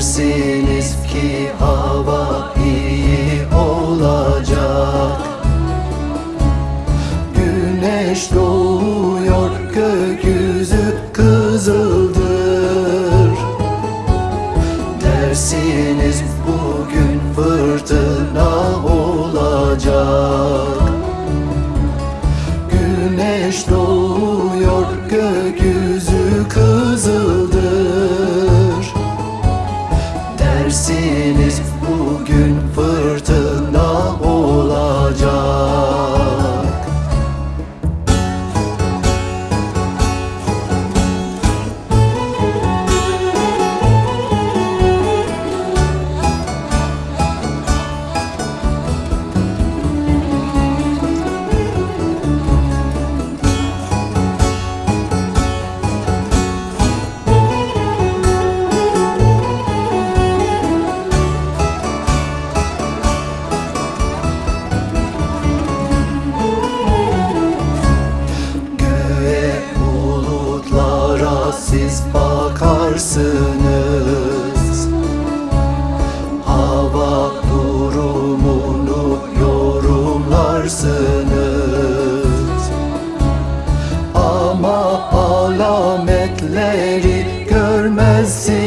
Dersiniz ki hava iyi olacak. Güneş doğuyor gökyüzü kızıldır. Dersiniz bugün fırtına olacak. Güneş doğuyor gökyüzü siz bakarsınız. Hava durumunu yorumlarsınız. Ama alametleri görmezsiniz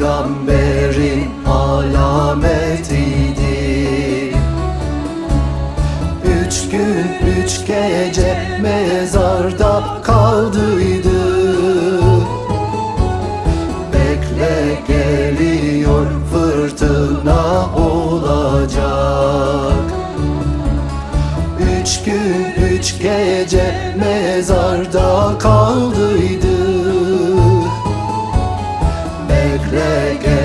peygamberin alametiydi. Üç gün üç gece mezarda kaldıydı. Bekle geliyor fırtına olacak. Üç gün üç gece mezarda kaldıydı Bekle gel